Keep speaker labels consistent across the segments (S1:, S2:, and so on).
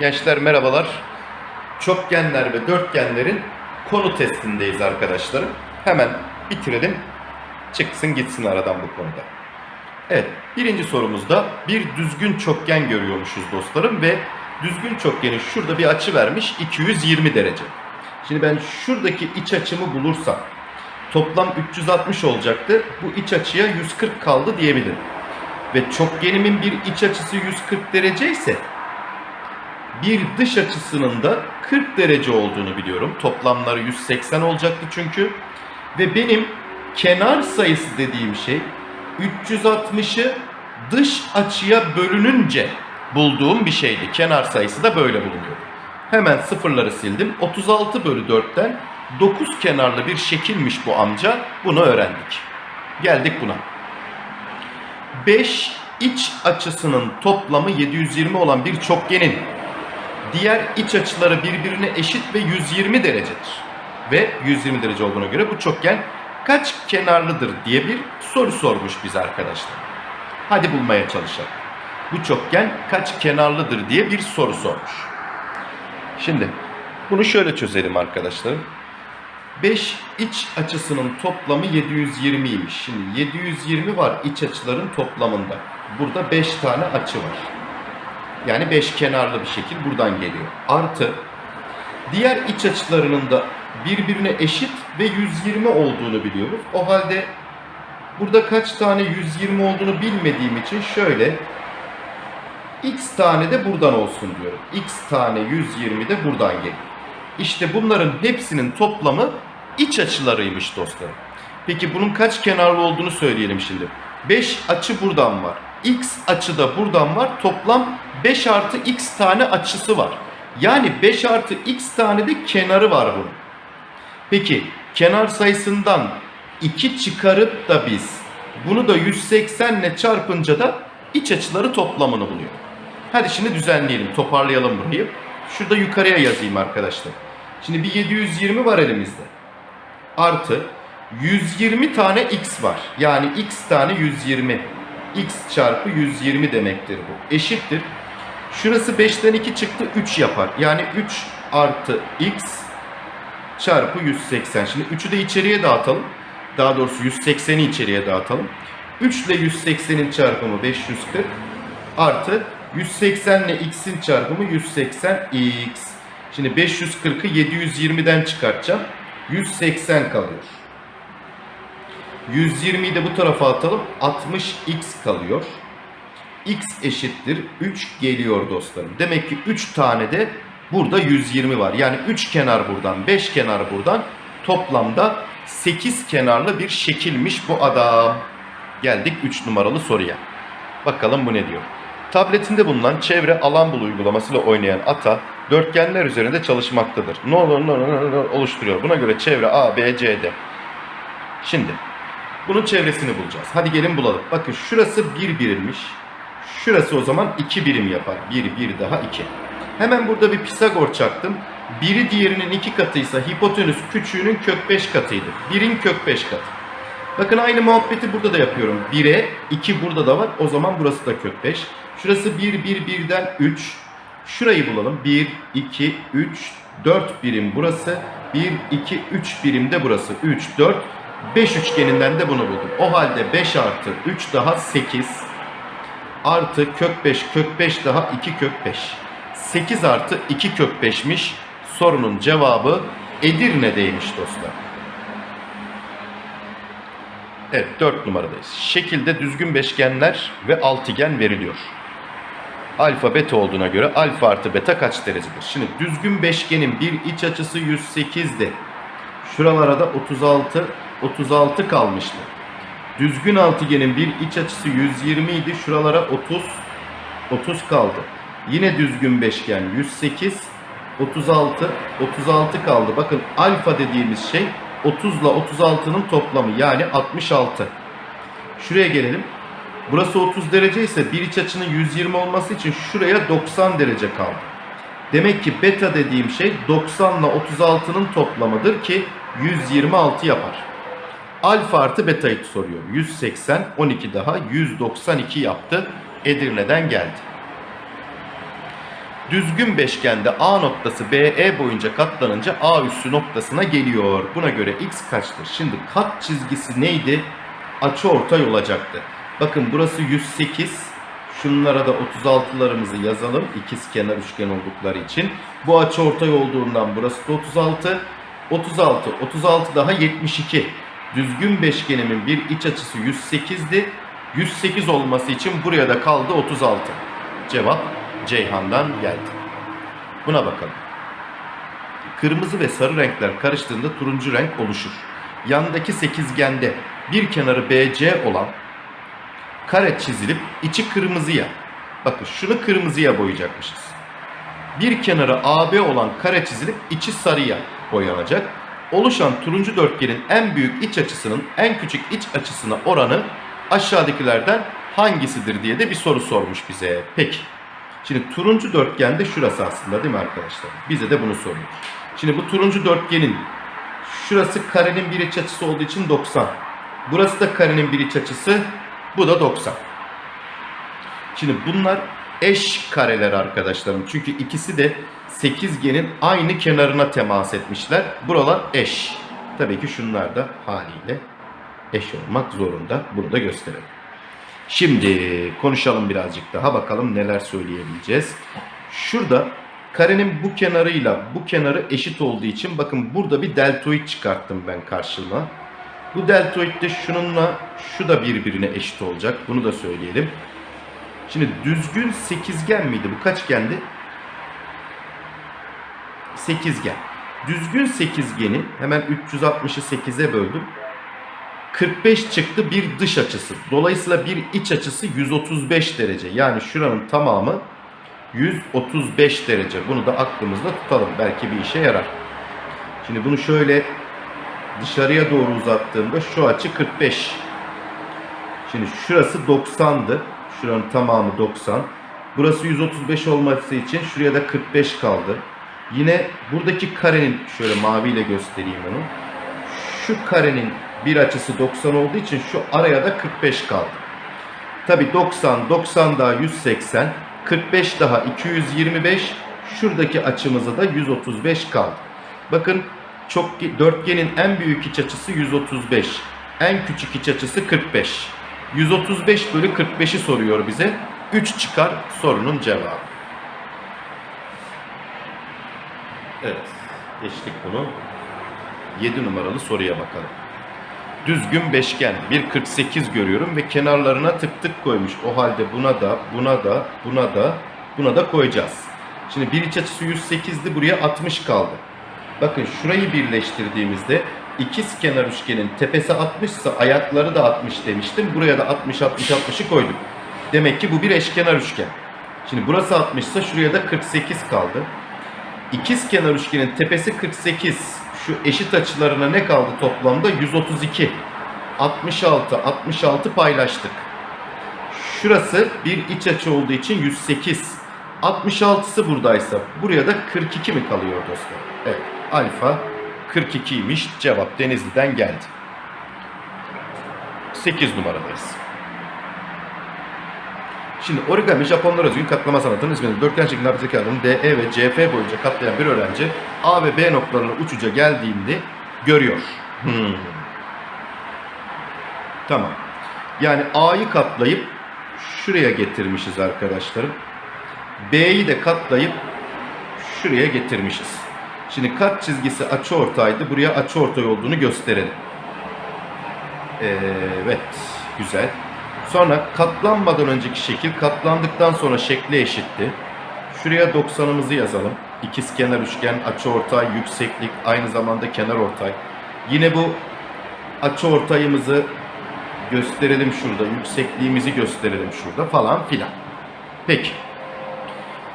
S1: Gençler merhabalar. Çokgenler ve dörtgenlerin konu testindeyiz arkadaşlarım. Hemen bitirelim. Çıksın gitsin aradan bu konuda. Evet, birinci sorumuzda bir düzgün çokgen görüyormuşuz dostlarım ve düzgün çokgenin şurada bir açı vermiş 220 derece. Şimdi ben şuradaki iç açımı bulursam toplam 360 olacaktı. Bu iç açıya 140 kaldı diyebilirim. Ve çokgenimin bir iç açısı 140 derece ise bir dış açısının da 40 derece olduğunu biliyorum. Toplamları 180 olacaktı çünkü. Ve benim kenar sayısı dediğim şey 360'ı dış açıya bölününce bulduğum bir şeydi. Kenar sayısı da böyle bulunuyor. Hemen sıfırları sildim. 36 bölü 4'ten 9 kenarlı bir şekilmiş bu amca. Bunu öğrendik. Geldik buna. 5 iç açısının toplamı 720 olan bir çokgenin diğer iç açıları birbirine eşit ve 120 derecedir. Ve 120 derece olduğuna göre bu çokgen kaç kenarlıdır diye bir soru sormuş biz arkadaşlar. Hadi bulmaya çalışalım. Bu çokgen kaç kenarlıdır diye bir soru sormuş. Şimdi bunu şöyle çözelim arkadaşlarım. 5 iç açısının toplamı 720'ymiş. Şimdi 720 var iç açıların toplamında. Burada 5 tane açı var. Yani 5 kenarlı bir şekil buradan geliyor. Artı diğer iç açılarının da birbirine eşit ve 120 olduğunu biliyoruz. O halde burada kaç tane 120 olduğunu bilmediğim için şöyle x tane de buradan olsun diyorum. x tane 120 de buradan geliyor. İşte bunların hepsinin toplamı iç açılarıymış dostlarım. Peki bunun kaç kenarlı olduğunu söyleyelim şimdi. 5 açı buradan var. X açı da buradan var. Toplam 5 artı x tane açısı var. Yani 5 artı x tane de kenarı var bunun. Peki kenar sayısından 2 çıkarıp da biz bunu da 180 ile çarpınca da iç açıları toplamını buluyor. Hadi şimdi düzenleyelim, toparlayalım burayı. Şurada yukarıya yazayım arkadaşlar. Şimdi bir 720 var elimizde. Artı 120 tane x var. Yani x tane 120. x çarpı 120 demektir bu. Eşittir. Şurası 5'ten 2 çıktı 3 yapar. Yani 3 artı x çarpı 180. Şimdi 3'ü de içeriye dağıtalım. Daha doğrusu 180'i içeriye dağıtalım. 3 ile 180'in çarpımı 540 artı 180 ile x'in çarpımı 180x. Şimdi 540'ı 720'den çıkartacağım. 180 kalıyor. 120'yi de bu tarafa atalım. 60x kalıyor. x eşittir 3 geliyor dostlarım. Demek ki 3 tane de burada 120 var. Yani 3 kenar buradan, 5 kenar buradan. Toplamda 8 kenarlı bir şekilmiş bu adam. Geldik 3 numaralı soruya. Bakalım bu ne diyor. Tabletinde bulunan çevre alan bul uygulamasıyla oynayan ata dörtgenler üzerinde çalışmaktadır. Ne olur ne olur oluşturuyor. Buna göre çevre A, B, C, D. Şimdi bunun çevresini bulacağız. Hadi gelin bulalım. Bakın şurası 1 birimmiş. Şurası o zaman 2 birim yapar. 1, 1 daha 2. Hemen burada bir Pisagor çaktım. Biri diğerinin 2 katıysa hipotenüs küçüğünün kök 5 katıydı. 1'in kök 5 katı. Bakın aynı muhabbeti burada da yapıyorum. 1'e 2 burada da var. O zaman burası da kök 5. Şurası 1, 1, 1'den 3. Şurayı bulalım. 1, 2, 3, 4 birim burası. 1, 2, 3 birim de burası. 3, 4, 5 üçgeninden de bunu buldum. O halde 5 artı 3 daha 8 artı kök 5 kök 5 daha 2 kök 5. 8 artı 2 kök 5'miş. Sorunun cevabı Edirne'deymiş dostlar. Evet 4 numaradayız. Şekilde düzgün beşgenler ve altıgen veriliyor. Alfa beta olduğuna göre alfa artı beta kaç derecedir? Şimdi düzgün beşgenin bir iç açısı 108'di. Şuralara da 36 36 kalmıştı. Düzgün altıgenin bir iç açısı 120 idi. Şuralara 30 30 kaldı. Yine düzgün beşgen 108 36 36 kaldı. Bakın alfa dediğimiz şey 30 ile 36'nın toplamı yani 66. Şuraya gelelim. Burası 30 derece ise bir iç açının 120 olması için şuraya 90 derece kaldı. Demek ki beta dediğim şey 90 ile 36'nın toplamıdır ki 126 yapar. Alfa artı beta'yı soruyor. 180, 12 daha 192 yaptı. Edirne'den geldi. Düzgün beşgende A noktası BE boyunca katlanınca A üssü noktasına geliyor. Buna göre x kaçtır? Şimdi kat çizgisi neydi? Açı ortay olacaktı. Bakın burası 108. Şunlara da 36'larımızı yazalım. İkiz kenar üçgen oldukları için. Bu açı ortay olduğundan burası da 36. 36, 36 daha 72. Düzgün beşgenimin bir iç açısı 108'di. 108 olması için buraya da kaldı 36. Cevap Ceyhan'dan geldi. Buna bakalım. Kırmızı ve sarı renkler karıştığında turuncu renk oluşur. Yandaki sekizgende bir kenarı BC olan kare çizilip içi kırmızıya. Bakın şunu kırmızıya boyayacakmışız. Bir kenarı AB olan kare çizilip içi sarıya boyanacak. Oluşan turuncu dörtgenin en büyük iç açısının en küçük iç açısına oranı aşağıdakilerden hangisidir diye de bir soru sormuş bize. Peki. Şimdi turuncu dörtgen de şurası aslında değil mi arkadaşlar? Bize de bunu soruyor. Şimdi bu turuncu dörtgenin şurası karenin bir iç açısı olduğu için 90. Burası da karenin bir iç açısı. Bu da 90. Şimdi bunlar eş kareler arkadaşlarım. Çünkü ikisi de sekizgenin aynı kenarına temas etmişler. Buralar eş. Tabii ki şunlar da haliyle eş olmak zorunda. Bunu da gösterelim. Şimdi konuşalım birazcık daha bakalım neler söyleyebileceğiz. Şurada karenin bu kenarıyla bu kenarı eşit olduğu için bakın burada bir deltoid çıkarttım ben karşıma. Bu deltoid de şununla şu da birbirine eşit olacak. Bunu da söyleyelim. Şimdi düzgün sekizgen miydi? Bu kaçgendi? Sekizgen. Düzgün sekizgeni hemen 360'ı 8'e böldüm. 45 çıktı bir dış açısı. Dolayısıyla bir iç açısı 135 derece. Yani şuranın tamamı 135 derece. Bunu da aklımızda tutalım. Belki bir işe yarar. Şimdi bunu şöyle dışarıya doğru uzattığımda şu açı 45. Şimdi şurası 90'dı. Şuranın tamamı 90. Burası 135 olması için şuraya da 45 kaldı. Yine buradaki karenin şöyle maviyle göstereyim onu. Şu karenin bir açısı 90 olduğu için şu araya da 45 kaldı. Tabi 90, 90 daha 180, 45 daha 225, şuradaki açımıza da 135 kaldı. Bakın çok dörtgenin en büyük iç açısı 135, en küçük iç açısı 45. 135 bölü 45'i soruyor bize. 3 çıkar sorunun cevabı. Evet, geçtik bunu. 7 numaralı soruya bakalım. Düzgün beşgen 1.48 görüyorum ve kenarlarına tık tık koymuş. O halde buna da, buna da, buna da, buna da koyacağız. Şimdi bir iç açısı 108'di buraya 60 kaldı. Bakın şurayı birleştirdiğimizde ikiz kenar üçgenin tepesi 60 ise ayakları da 60 demiştim. Buraya da 60 60 60'ı koydum. Demek ki bu bir eşkenar üçgen. Şimdi burası 60 ise şuraya da 48 kaldı. İkiz kenar üçgenin tepesi 48. Şu eşit açılarına ne kaldı toplamda? 132. 66, 66 paylaştık. Şurası bir iç açı olduğu için 108. 66'sı buradaysa buraya da 42 mi kalıyor dostlar? Evet. Alfa 42'ymiş. Cevap Denizli'den geldi. 8 numaradayız. Şimdi origami Japonlar özgün katlama sanatının ismini dörtgen şeklinde hapis kağıdını DE ve CF boyunca katlayan bir öğrenci A ve B noktalarına uçuca geldiğinde görüyor. Hmm. Tamam. Yani A'yı katlayıp şuraya getirmişiz arkadaşlarım. B'yi de katlayıp şuraya getirmişiz. Şimdi kat çizgisi açıortaydı. Buraya açıortay olduğunu gösterelim. Evet. Güzel. Sonra katlanmadan önceki şekil katlandıktan sonra şekli eşitti. Şuraya 90'ımızı yazalım. İkiz kenar üçgen, açıortay, yükseklik, aynı zamanda kenar ortay. Yine bu açıortayımızı gösterelim şurada, yüksekliğimizi gösterelim şurada falan filan. Peki.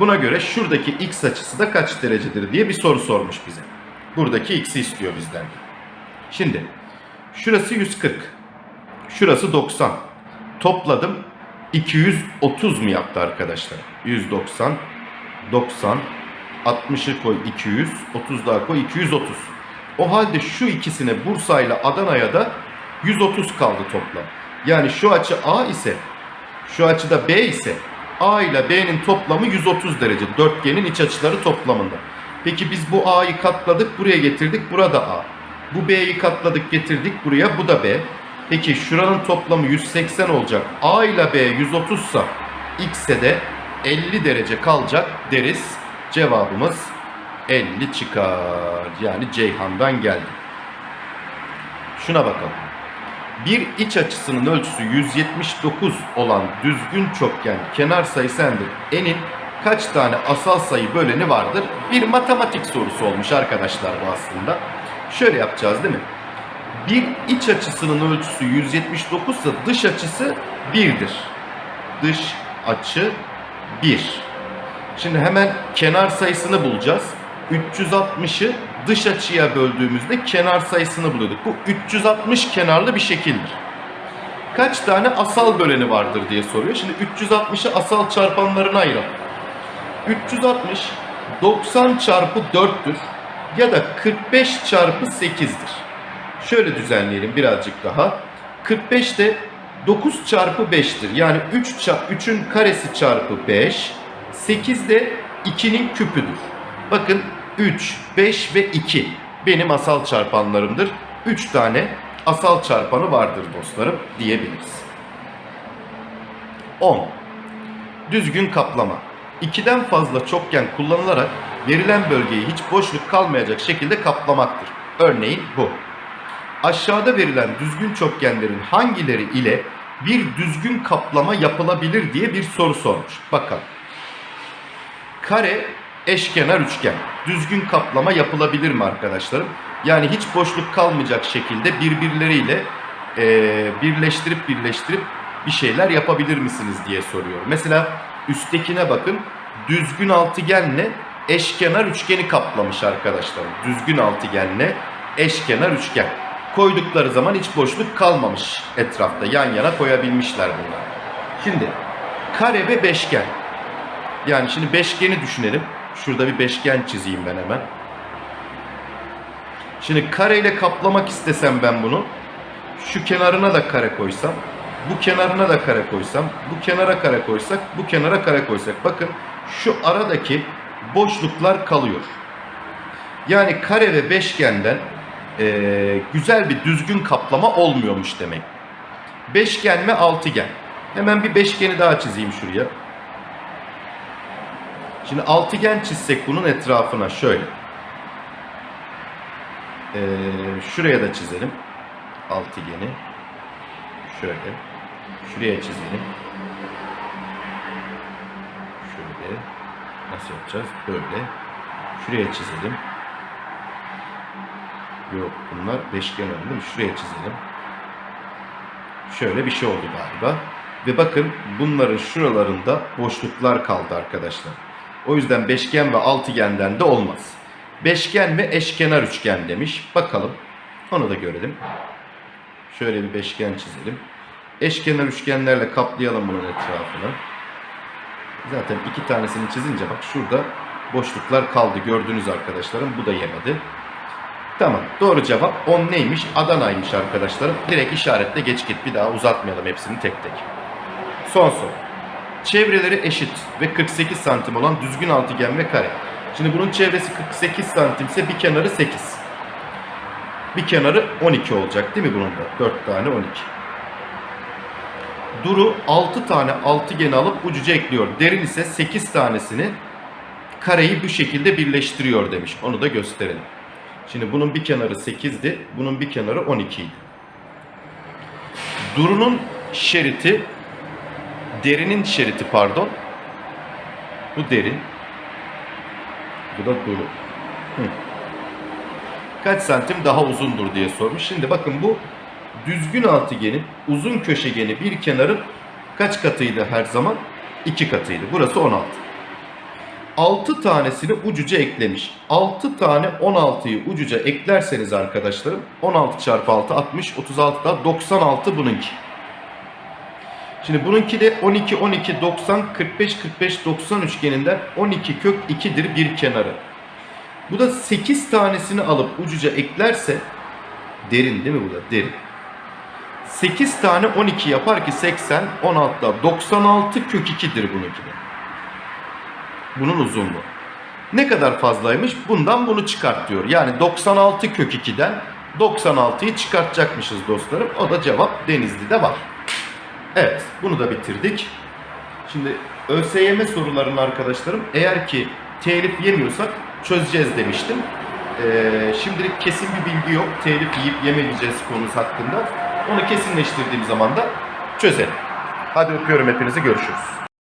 S1: Buna göre şuradaki x açısı da kaç derecedir diye bir soru sormuş bize. Buradaki x'i istiyor bizden. Şimdi şurası 140. Şurası 90. Topladım. 230 mu yaptı arkadaşlar? 190, 90, 60'ı koy 200, 30 daha koy 230. O halde şu ikisine Bursa ile Adana'ya da 130 kaldı toplam. Yani şu açı A ise şu açıda B ise A ile B'nin toplamı 130 derece. Dörtgenin iç açıları toplamında. Peki biz bu A'yı katladık buraya getirdik. Burada A. Bu B'yi katladık getirdik buraya. Bu da B. Peki şuranın toplamı 180 olacak. A ile B 130 sa X'e de 50 derece kalacak deriz. Cevabımız 50 çıkar. Yani Ceyhan'dan geldi. Şuna bakalım. Bir iç açısının ölçüsü 179 olan düzgün çokgen kenar sayısı n'dir. N'in kaç tane asal sayı böleni vardır? Bir matematik sorusu olmuş arkadaşlar bu aslında. Şöyle yapacağız değil mi? Bir iç açısının ölçüsü 179 ise dış açısı 1'dir. Dış açı 1. Şimdi hemen kenar sayısını bulacağız. 360'ı dış açıya böldüğümüzde kenar sayısını buluyorduk. Bu 360 kenarlı bir şekildir. Kaç tane asal böleni vardır diye soruyor. Şimdi 360'ı asal çarpanlarına ayıralım. 360 90 çarpı 4'tür ya da 45 çarpı 8'dir. Şöyle düzenleyelim birazcık daha. 45 de 9 çarpı 5'tir. Yani 3 3'ün karesi çarpı 5. 8 de 2'nin küpüdür. Bakın 3, 5 ve 2 benim asal çarpanlarımdır. 3 tane asal çarpanı vardır dostlarım diyebiliriz. 10. Düzgün kaplama. 2'den fazla çokgen kullanılarak verilen bölgeyi hiç boşluk kalmayacak şekilde kaplamaktır. Örneğin bu. Aşağıda verilen düzgün çokgenlerin hangileri ile bir düzgün kaplama yapılabilir diye bir soru sormuş. Bakalım. Kare, eşkenar üçgen. Düzgün kaplama yapılabilir mi arkadaşlarım? Yani hiç boşluk kalmayacak şekilde birbirleriyle e, birleştirip birleştirip bir şeyler yapabilir misiniz diye soruyor. Mesela üsttekine bakın. Düzgün altıgenle eşkenar üçgeni kaplamış arkadaşlarım. Düzgün altıgenle eşkenar üçgen. Koydukları zaman hiç boşluk kalmamış etrafta. Yan yana koyabilmişler bunlar. Şimdi kare ve beşgen. Yani şimdi beşgeni düşünelim. Şurada bir beşgen çizeyim ben hemen. Şimdi kareyle kaplamak istesem ben bunu. Şu kenarına da kare koysam. Bu kenarına da kare koysam. Bu kenara kare koysak. Bu kenara kare koysak. Bakın şu aradaki boşluklar kalıyor. Yani kare ve beşgenden e, güzel bir düzgün kaplama olmuyormuş demek. Beşgen ve altıgen. Hemen bir beşgeni daha çizeyim şuraya. Şimdi altıgen çizsek bunun etrafına şöyle. Ee, şuraya da çizelim. Altıgeni. Şöyle. Şuraya çizelim. Şöyle. Nasıl yapacağız? Böyle. Şuraya çizelim. Yok bunlar beşgen oldu değil mi? Şuraya çizelim. Şöyle bir şey oldu galiba. Ve bakın bunların şuralarında boşluklar kaldı arkadaşlar. O yüzden beşgen ve altıgenden de olmaz. Beşgen ve eşkenar üçgen demiş. Bakalım. Onu da görelim. Şöyle bir beşgen çizelim. Eşkenar üçgenlerle kaplayalım bunun etrafını. Zaten iki tanesini çizince bak şurada boşluklar kaldı. Gördünüz arkadaşlarım. Bu da yemedi. Tamam. Doğru cevap 10 neymiş? Adana'ymış arkadaşlarım. Direkt işaretle geç git. Bir daha uzatmayalım hepsini tek tek. Son soru. Çevreleri eşit ve 48 santim olan düzgün altıgen ve kare. Şimdi bunun çevresi 48 santimse bir kenarı 8. Bir kenarı 12 olacak değil mi bunun da? 4 tane 12. Duru 6 tane altıgen alıp ucuca ekliyor. Derin ise 8 tanesini kareyi bu şekilde birleştiriyor demiş. Onu da gösterelim. Şimdi bunun bir kenarı 8'di. Bunun bir kenarı 12 idi. Duru'nun şeriti derinin şeriti pardon. Bu derin. Bu da duru. Hı. Kaç santim daha uzundur diye sormuş. Şimdi bakın bu düzgün altıgenin uzun köşegeni bir kenarın kaç katıydı her zaman? 2 katıydı. Burası 16. 6 tanesini ucuca eklemiş. 6 tane 16'yı ucuca eklerseniz arkadaşlarım 16 çarpı 6 60 36 da 96 bununki. Şimdi bununki de 12 12 90 45 45 90 üçgeninden 12 kök 2'dir bir kenarı. Bu da 8 tanesini alıp ucuca eklerse derin değil mi bu da? Derin. 8 tane 12 yapar ki 80, 16 96 kök 2'dir bununki de. Bunun uzunluğu. Ne kadar fazlaymış? Bundan bunu çıkart diyor. Yani 96 kök 2'den 96'yı çıkartacakmışız dostlarım. O da cevap Denizli'de var. Evet, bunu da bitirdik. Şimdi ÖSYM sorularını arkadaşlarım eğer ki telif yemiyorsak çözeceğiz demiştim. Ee, şimdilik kesin bir bilgi yok. Telif yiyip yemeyeceğiz konusu hakkında. Onu kesinleştirdiğim zaman da çözelim. Hadi öpüyorum hepinizi görüşürüz.